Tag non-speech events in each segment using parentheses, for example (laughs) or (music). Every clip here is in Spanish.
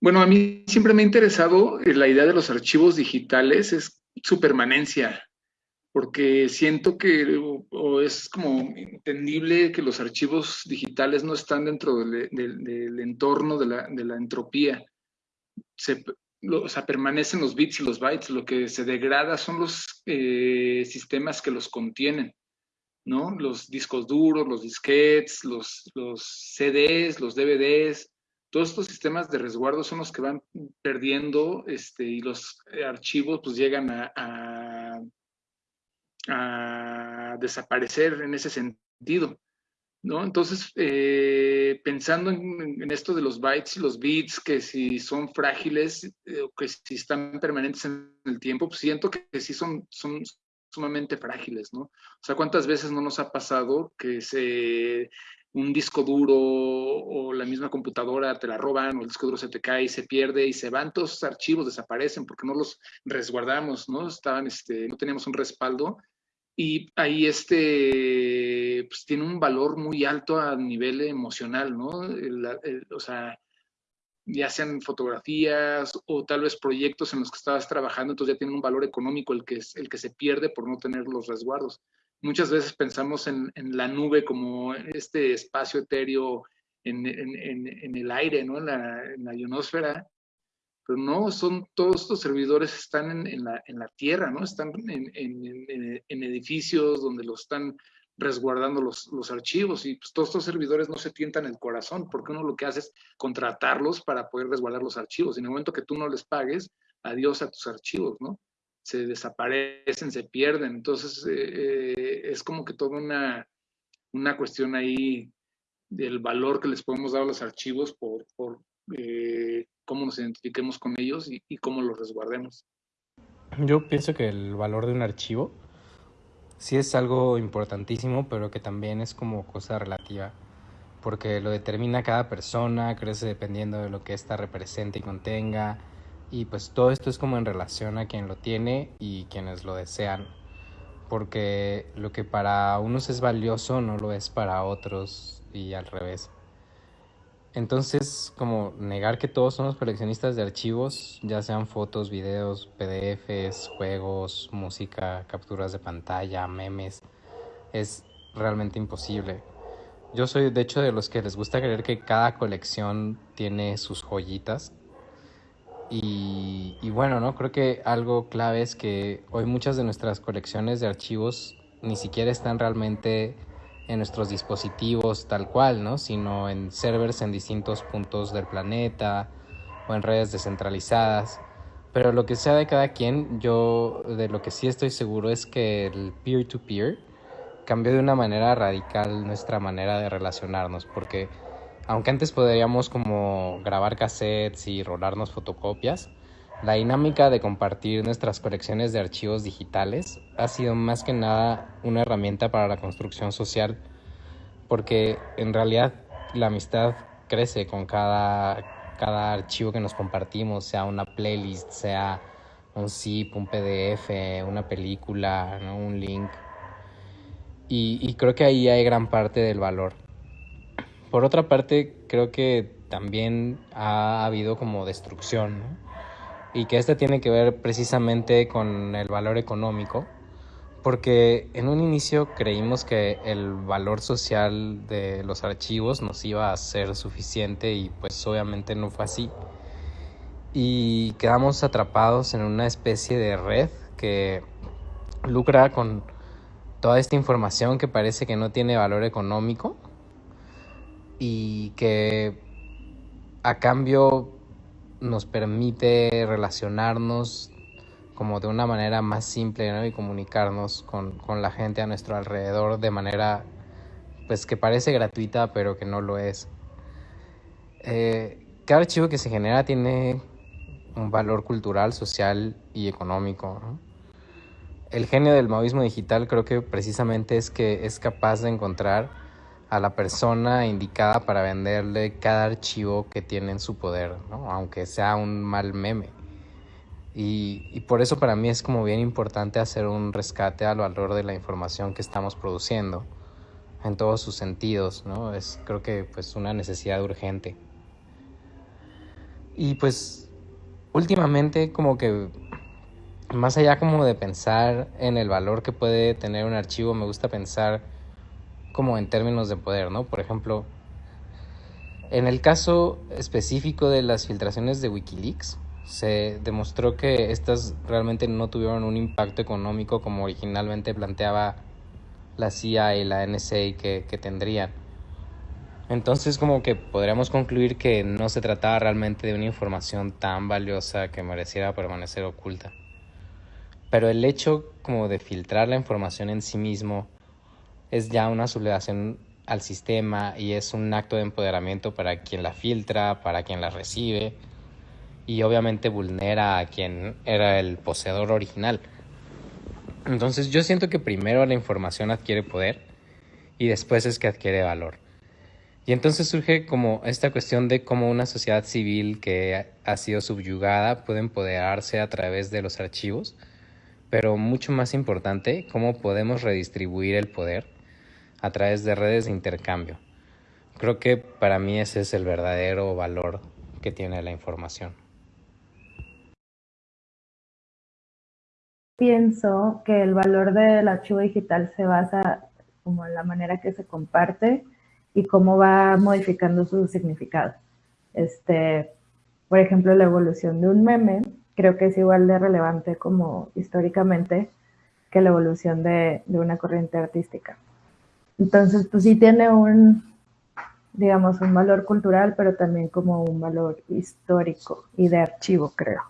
Bueno, a mí siempre me ha interesado eh, la idea de los archivos digitales, es su permanencia, porque siento que o, es como entendible que los archivos digitales no están dentro del, del, entorno de la, de la entropía. Se, o sea, permanecen los bits y los bytes, lo que se degrada son los eh, sistemas que los contienen, ¿no? Los discos duros, los disquetes, los, los CDs, los DVDs, todos estos sistemas de resguardo son los que van perdiendo este, y los archivos pues llegan a, desaparecer en ese sentido. ¿no? Entonces, eh, pensando en, esto de los bytes y los bits, que si son frágiles eh, o que si están permanentes en el tiempo, pues siento que, que sí son, son sumamente frágiles, ¿no? O sea, ¿cuántas veces no nos ha pasado que se un disco duro o la misma computadora te la roban o el disco duro se te cae y se pierde y se van todos los archivos, desaparecen porque no los resguardamos, ¿no? Estaban, este, no teníamos un respaldo y ahí este, pues tiene un valor muy alto a nivel emocional, ¿no? o sea, ya sean fotografías o tal vez proyectos en los que estabas trabajando, entonces ya tiene un valor económico el que, el que se pierde por no tener los resguardos. Muchas veces pensamos en, la nube como este espacio etéreo en, el aire, ¿no? En la, ionosfera, pero no, son todos estos servidores están en, la, tierra, ¿no? Están en, edificios donde los están resguardando los, archivos y pues, todos estos servidores no se tientan el corazón porque uno lo que hace es contratarlos para poder resguardar los archivos. Y en el momento que tú no les pagues, adiós a tus archivos, ¿no? Se desaparecen, se pierden. Entonces, eh, eh, es como que toda una, una cuestión ahí del valor que les podemos dar a los archivos por, por eh, cómo nos identifiquemos con ellos y, cómo los resguardemos. Yo pienso que el valor de un archivo sí es algo importantísimo, pero que también es como cosa relativa, porque lo determina cada persona, crece dependiendo de lo que ésta represente y contenga, y pues todo esto es como en relación a quien lo tiene y quienes lo desean. Porque lo que para unos es valioso no lo es para otros y al revés. Entonces, como negar que todos somos coleccionistas de archivos, ya sean fotos, videos, PDFs, juegos, música, capturas de pantalla, memes, es realmente imposible. Yo soy de hecho de los que les gusta creer que cada colección tiene sus joyitas y, bueno, ¿no? Creo que algo clave es que hoy muchas de nuestras colecciones de archivos ni siquiera están realmente en nuestros dispositivos tal cual, ¿no? Sino en servers en distintos puntos del planeta o en redes descentralizadas. Pero lo que sea de cada quien, yo de lo que sí estoy seguro es que el peer-to-peer -peer cambió de una manera radical nuestra manera de relacionarnos, porque aunque antes podríamos como grabar cassettes y rolarnos fotocopias, la dinámica de compartir nuestras colecciones de archivos digitales ha sido más que nada una herramienta para la construcción social, porque en realidad la amistad crece con cada, cada archivo que nos compartimos, sea una playlist, sea un zip, un PDF, una película, un link. Y, y creo que ahí hay gran parte del valor por otra parte, creo que también ha habido como destrucción, Y que esta tiene que ver precisamente con el valor económico, porque en un inicio creímos que el valor social de los archivos nos iba a ser suficiente y pues obviamente no fue así. Y quedamos atrapados en una especie de red que lucra con toda esta información que parece que no tiene valor económico y que a cambio nos permite relacionarnos como de una manera más simple y comunicarnos con, la gente a nuestro alrededor de manera pues que parece gratuita pero que no lo es. Eh, cada archivo que se genera tiene un valor cultural, social y económico. El genio del maoísmo digital creo que precisamente es que es capaz de encontrar a la persona indicada para venderle cada archivo que tiene en su poder, aunque sea un mal meme. Y, por eso para mí es como bien importante hacer un rescate al valor de la información que estamos produciendo en todos sus sentidos, ¿no? Es creo que pues una necesidad urgente. Y pues últimamente como que más allá como de pensar en el valor que puede tener un archivo, me gusta pensar como en términos de poder, ¿no? Por ejemplo, en el caso específico de las filtraciones de Wikileaks, se demostró que estas realmente no tuvieron un impacto económico como originalmente planteaba la CIA y la NSA que, que tendrían. Entonces como que podríamos concluir que no se trataba realmente de una información tan valiosa que mereciera permanecer oculta. Pero el hecho como de filtrar la información en sí mismo es ya una sublevación al sistema y es un acto de empoderamiento para quien la filtra, para quien la recibe y obviamente vulnera a quien era el poseedor original. Entonces yo siento que primero la información adquiere poder y después es que adquiere valor. Y entonces surge como esta cuestión de cómo una sociedad civil que ha sido subyugada puede empoderarse a través de los archivos, pero mucho más importante, cómo podemos redistribuir el poder a través de redes de intercambio. Creo que para mí ese es el verdadero valor que tiene la información. Pienso que el valor del archivo digital se basa como en la manera que se comparte y cómo va modificando su significado. Este, por ejemplo, la evolución de un meme creo que es igual de relevante como históricamente que la evolución de, de una corriente artística. Entonces, pues sí tiene un, digamos, un valor cultural, pero también como un valor histórico y de archivo, creo.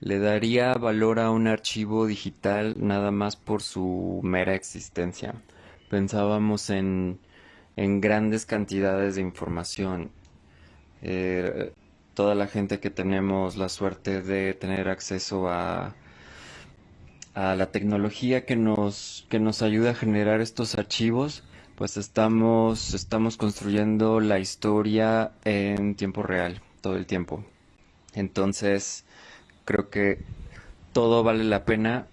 Le daría valor a un archivo digital nada más por su mera existencia pensábamos en, grandes cantidades de información. Eh, toda la gente que tenemos la suerte de tener acceso a, a la tecnología que nos, que nos ayuda a generar estos archivos, pues estamos, estamos construyendo la historia en tiempo real, todo el tiempo. Entonces, creo que todo vale la pena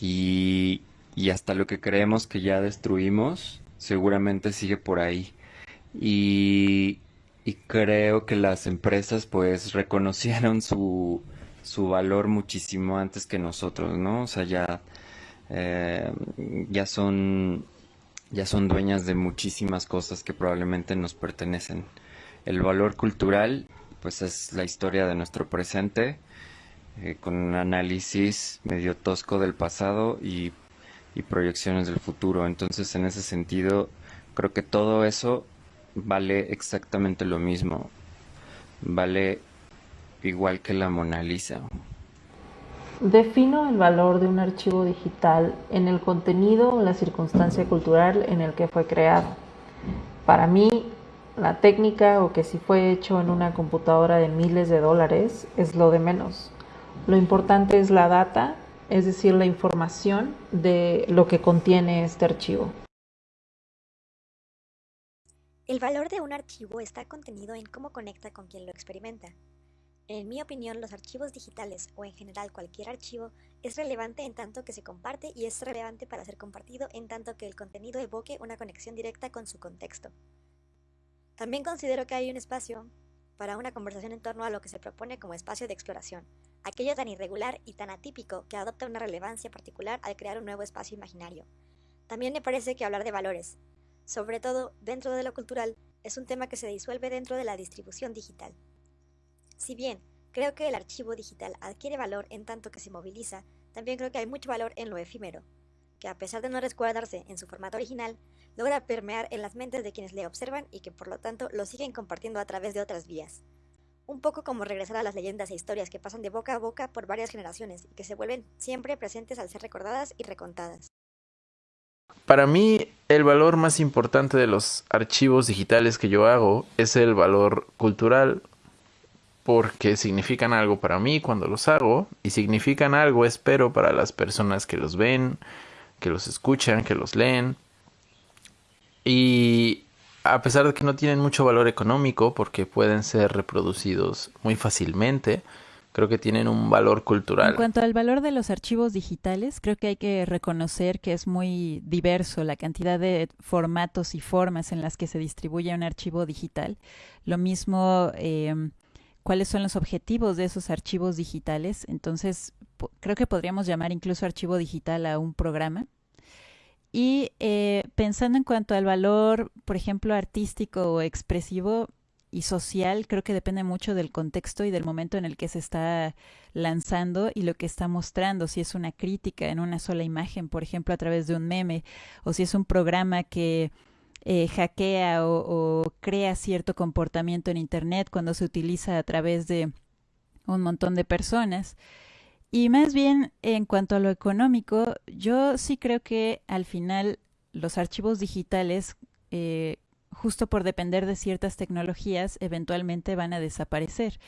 y, y hasta lo que creemos que ya destruimos seguramente sigue por ahí. Y, creo que las empresas pues reconocieron su, su valor muchísimo antes que nosotros, ¿no? O sea, ya, eh, ya son ya son dueñas de muchísimas cosas que probablemente nos pertenecen. El valor cultural, pues es la historia de nuestro presente, eh, con un análisis medio tosco del pasado y y proyecciones del futuro. Entonces, en ese sentido, creo que todo eso vale exactamente lo mismo. Vale igual que la Mona Lisa. Defino el valor de un archivo digital en el contenido o la circunstancia cultural en el que fue creado. Para mí, la técnica o que si fue hecho en una computadora de miles de dólares es lo de menos. Lo importante es la data es decir, la información de lo que contiene este archivo. El valor de un archivo está contenido en cómo conecta con quien lo experimenta. En mi opinión, los archivos digitales o en general cualquier archivo es relevante en tanto que se comparte y es relevante para ser compartido en tanto que el contenido evoque una conexión directa con su contexto. También considero que hay un espacio para una conversación en torno a lo que se propone como espacio de exploración, aquello tan irregular y tan atípico que adopta una relevancia particular al crear un nuevo espacio imaginario. También me parece que hablar de valores, sobre todo dentro de lo cultural, es un tema que se disuelve dentro de la distribución digital. Si bien creo que el archivo digital adquiere valor en tanto que se moviliza, también creo que hay mucho valor en lo efímero, que a pesar de no resguardarse en su formato original, logra permear en las mentes de quienes le observan y que por lo tanto lo siguen compartiendo a través de otras vías. Un poco como regresar a las leyendas e historias que pasan de boca a boca por varias generaciones y que se vuelven siempre presentes al ser recordadas y recontadas. Para mí, el valor más importante de los archivos digitales que yo hago es el valor cultural, porque significan algo para mí cuando los hago y significan algo, espero, para las personas que los ven, que los escuchan, que los leen. Y a pesar de que no tienen mucho valor económico porque pueden ser reproducidos muy fácilmente, creo que tienen un valor cultural. En cuanto al valor de los archivos digitales, creo que hay que reconocer que es muy diverso la cantidad de formatos y formas en las que se distribuye un archivo digital. Lo mismo, em, cuáles son los objetivos de esos archivos digitales. Entonces, creo que podríamos llamar incluso archivo digital a un programa. Y eh, pensando en cuanto al valor, por ejemplo, artístico o expresivo, y social creo que depende mucho del contexto y del momento en el que se está lanzando y lo que está mostrando, si es una crítica en una sola imagen, por ejemplo, a través de un meme, o si es un programa que eh, hackea o, crea cierto comportamiento en Internet cuando se utiliza a través de un montón de personas. Y más bien, en cuanto a lo económico, yo sí creo que al final los archivos digitales eh, justo por depender de ciertas tecnologías, eventualmente van a desaparecer.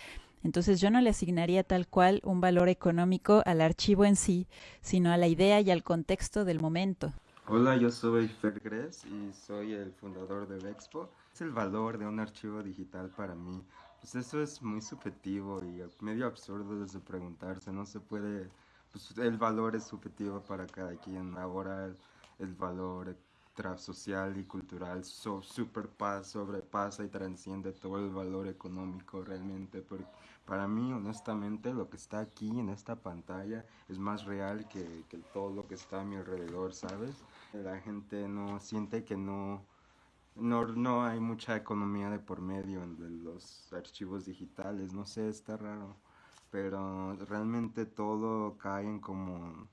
Entonces yo no le asignaría tal cual un valor económico al archivo en sí, sino a la idea y al contexto del momento. Hola, yo soy Fer Gres y soy el fundador de Vexpo. Es el valor de un archivo digital para mí. Pues eso es muy subjetivo y medio absurdo de preguntarse. No se puede, pues el valor es subjetivo para cada quien. Ahora el valor social y cultural so, superpasa, sobrepasa y transciende todo el valor económico realmente. Porque para mí, honestamente, lo que está aquí en esta pantalla es más real que, que todo lo que está a mi alrededor, ¿sabes? La gente no siente que no, no, no hay mucha economía de por medio en los archivos digitales, no sé, está raro, pero realmente todo cae en como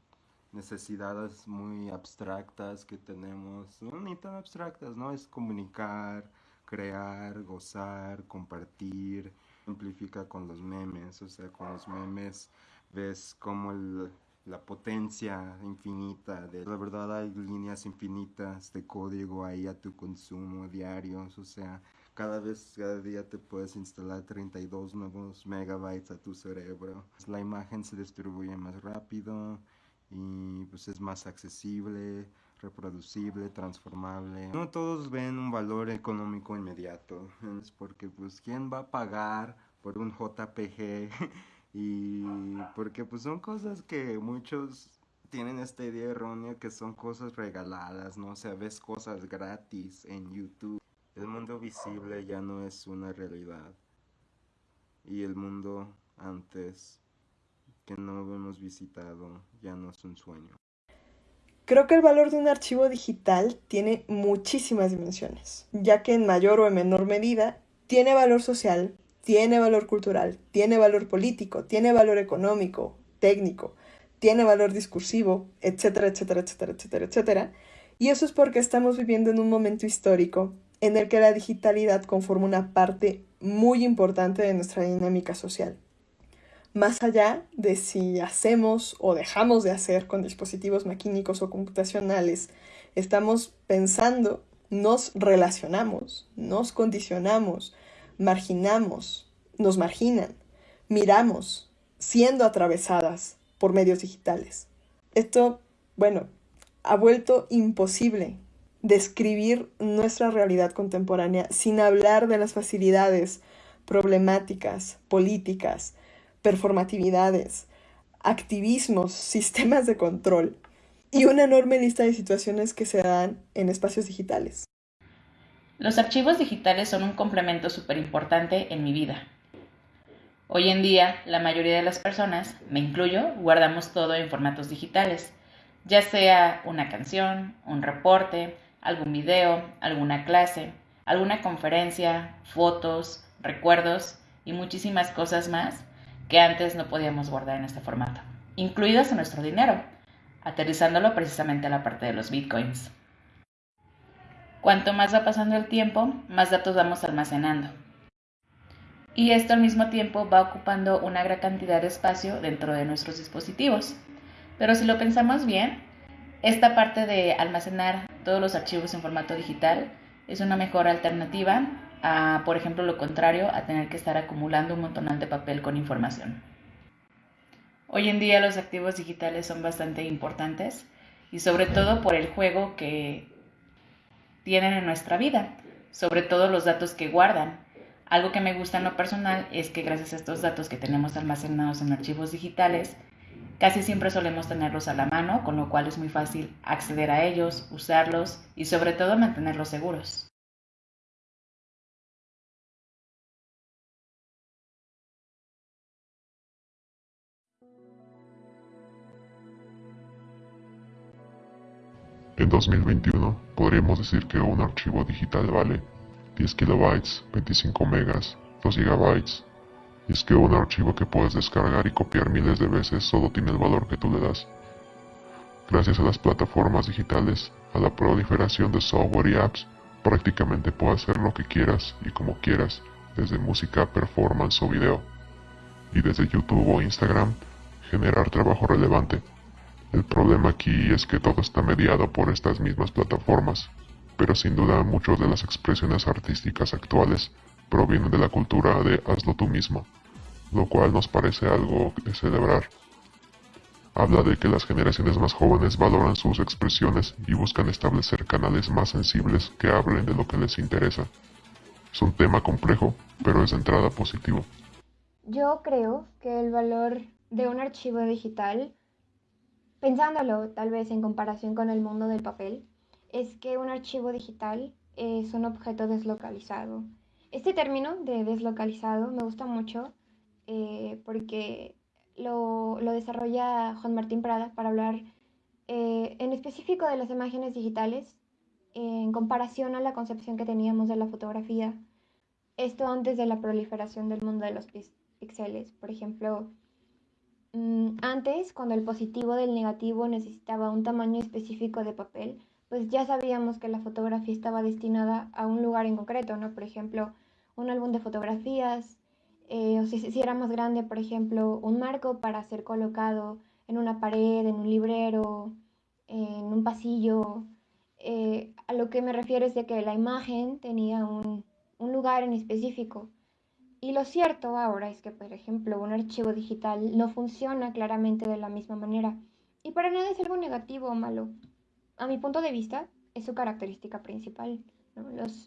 necesidades muy abstractas que tenemos, no ni tan abstractas, ¿no? Es comunicar, crear, gozar, compartir, amplifica con los memes, o sea, con los memes ves como la potencia infinita de la verdad hay líneas infinitas de código ahí a tu consumo diarios, o sea, cada vez, cada día te puedes instalar 32 nuevos megabytes a tu cerebro. La imagen se distribuye más rápido, y pues es más accesible, reproducible, transformable. No todos ven un valor económico inmediato, es porque pues quién va a pagar por un JPG (laughs) y porque pues son cosas que muchos tienen esta idea errónea que son cosas regaladas, ¿no? O sea, ves cosas gratis en YouTube. El mundo visible ya no es una realidad. Y el mundo antes que no hemos visitado ya no es un sueño. Creo que el valor de un archivo digital tiene muchísimas dimensiones, ya que en mayor o en menor medida tiene valor social, tiene valor cultural, tiene valor político, tiene valor económico, técnico, tiene valor discursivo, etcétera, etcétera, etcétera, etcétera, etcétera. Y eso es porque estamos viviendo en un momento histórico en el que la digitalidad conforma una parte muy importante de nuestra dinámica social más allá de si hacemos o dejamos de hacer con dispositivos maquínicos o computacionales, estamos pensando, nos relacionamos, nos condicionamos, marginamos, nos marginan, miramos, siendo atravesadas por medios digitales. Esto, bueno, ha vuelto imposible describir nuestra realidad contemporánea sin hablar de las facilidades problemáticas, políticas, performatividades, activismos, sistemas de control y una enorme lista de situaciones que se dan en espacios digitales. Los archivos digitales son un complemento súper importante en mi vida. Hoy en día, la mayoría de las personas, me incluyo, guardamos todo en formatos digitales, ya sea una canción, un reporte, algún video, alguna clase, alguna conferencia, fotos, recuerdos y muchísimas cosas más que antes no podíamos guardar en este formato, incluidos en nuestro dinero, aterrizándolo precisamente a la parte de los bitcoins. Cuanto más va pasando el tiempo, más datos vamos almacenando. Y esto al mismo tiempo va ocupando una gran cantidad de espacio dentro de nuestros dispositivos. Pero si lo pensamos bien, esta parte de almacenar todos los archivos en formato digital es una mejor alternativa por ejemplo, lo contrario, a tener que estar acumulando un montón de papel con información. Hoy en día los activos digitales son bastante importantes y sobre todo por el juego que tienen en nuestra vida, sobre todo los datos que guardan. Algo que me gusta en lo personal es que gracias a estos datos que tenemos almacenados en archivos digitales, casi siempre solemos tenerlos a la mano, con lo cual es muy fácil acceder a ellos, usarlos y sobre todo mantenerlos seguros. 2021 podríamos decir que un archivo digital vale 10 kilobytes, 25 megas, 2 gigabytes. Y es que un archivo que puedes descargar y copiar miles de veces solo tiene el valor que tú le das. Gracias a las plataformas digitales, a la proliferación de software y apps, prácticamente puedes hacer lo que quieras y como quieras, desde música, performance o video. Y desde YouTube o Instagram, generar trabajo relevante. El problema aquí es que todo está mediado por estas mismas plataformas, pero sin duda muchas de las expresiones artísticas actuales provienen de la cultura de hazlo tú mismo, lo cual nos parece algo de celebrar. Habla de que las generaciones más jóvenes valoran sus expresiones y buscan establecer canales más sensibles que hablen de lo que les interesa. Es un tema complejo, pero es de entrada positivo. Yo creo que el valor de un archivo digital, pensándolo tal vez en comparación con el mundo del papel, es que un archivo digital es un objeto deslocalizado. Este término de deslocalizado me gusta mucho eh, porque lo, desarrolla Juan Martín Prada para hablar eh, en específico de las imágenes digitales en comparación a la concepción que teníamos de la fotografía. Esto antes de la proliferación del mundo de los píxeles. Por ejemplo, antes, cuando el positivo del negativo necesitaba un tamaño específico de papel, pues ya sabíamos que la fotografía estaba destinada a un lugar en concreto, ¿no? Por ejemplo, un álbum de fotografías, eh, o si, si, era más grande, por ejemplo, un marco para ser colocado en una pared, en un librero, en un pasillo. Eh, a lo que me refiero es de que la imagen tenía un, un lugar en específico. Y lo cierto ahora es que, por ejemplo, un archivo digital no funciona claramente de la misma manera. Y para nada es algo negativo o malo a mi punto de vista, es su característica principal.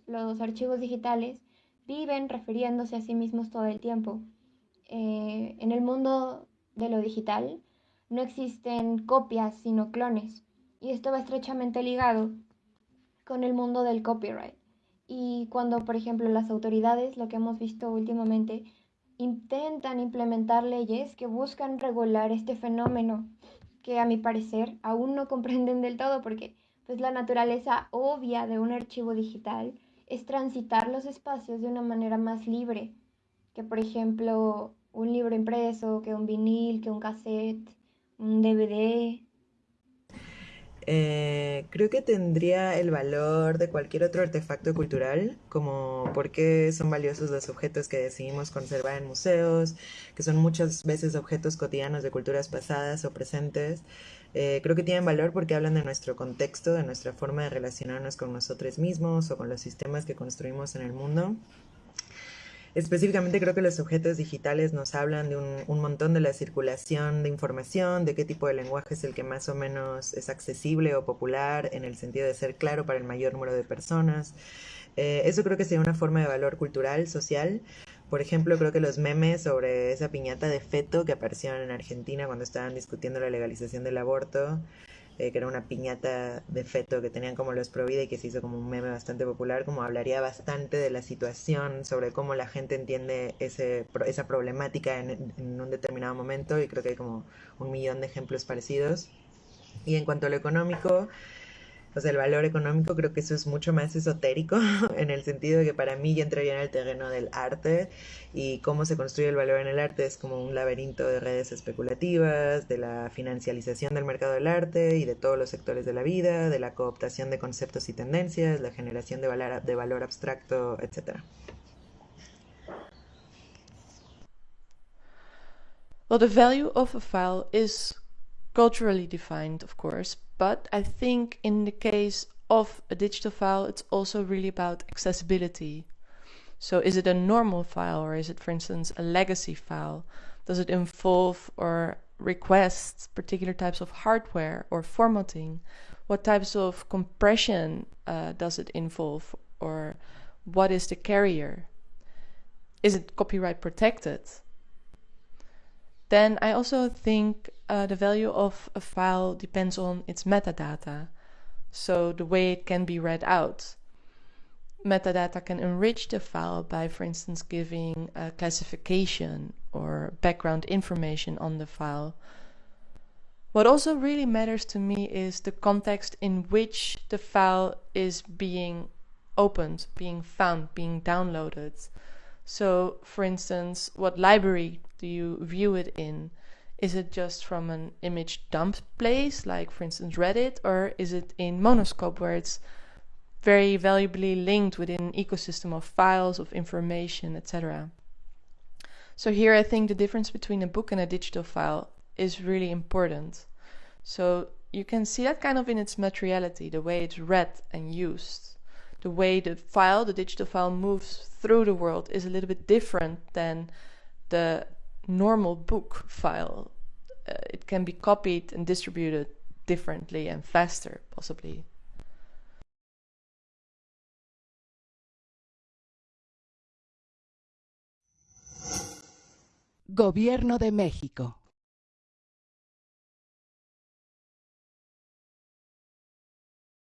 Los, archivos digitales viven refiriéndose a sí mismos todo el tiempo. Eh, en el mundo de lo digital no existen copias, sino clones. Y esto va estrechamente ligado con el mundo del copyright. Y cuando, por ejemplo, las autoridades, lo que hemos visto últimamente, intentan implementar leyes que buscan regular este fenómeno que a mi parecer aún no comprenden del todo porque pues la naturaleza obvia de un archivo digital es transitar los espacios de una manera más libre que por ejemplo un libro impreso, que un vinil, que un cassette, un DVD, eh, creo que tendría el valor de cualquier otro artefacto cultural, como por qué son valiosos los objetos que decidimos conservar en museos, que son muchas veces objetos cotidianos de culturas pasadas o presentes. Eh, creo que tienen valor porque hablan de nuestro contexto, de nuestra forma de relacionarnos con nosotros mismos o con los sistemas que construimos en el mundo. Específicamente creo que los objetos digitales nos hablan de un, montón de la circulación de información, de qué tipo de lenguaje es el que más o menos es accesible o popular en el sentido de ser claro para el mayor número de personas. Eh, eso creo que sería una forma de valor cultural, social. Por ejemplo, creo que los memes sobre esa piñata de feto que aparecieron en Argentina cuando estaban discutiendo la legalización del aborto, eh, que era una piñata de feto que tenían como los Provida y que se hizo como un meme bastante popular, como hablaría bastante de la situación, sobre cómo la gente entiende ese, esa problemática en, en un determinado momento y creo que hay como un millón de ejemplos parecidos. Y en cuanto a lo económico, o sea, el valor económico creo que eso es mucho más esotérico, (laughs) en el sentido de que para mí ya entraría en el terreno del arte y cómo se construye el valor en el arte es como un laberinto de redes especulativas, de la financialización del mercado del arte y de todos los sectores de la vida, de la cooptación de conceptos y tendencias, la generación de valor, de valor abstracto, etc. Well, the value of a file is culturally defined, of course, but I think in the case of a digital file, it's also really about accessibility. So is it a normal file or is it, for instance, a legacy file? Does it involve or request particular types of hardware or formatting? What types of compression uh, does it involve or what is the carrier? is it copyright protected? Then I also think uh, the value of a file depends on its metadata, so the way it can be read out. Metadata can enrich the file by, for instance, giving a classification or background information on the file. What also really matters to me is the context in which the file is being opened, being found, being downloaded. So, for instance, what library do you view it in? Is it just from an image dump place, like for instance Reddit, or is it in Monoscope where it's very valuably linked within an ecosystem of files, of information, etc. So here I think the difference between a book and a digital file is really important. So you can see that kind of in its materiality, the way it's read and used. The way the file, the digital file moves through the world is a little bit different than the normal book file. Uh, it can be copied and distributed differently and faster, possibly. Gobierno de México.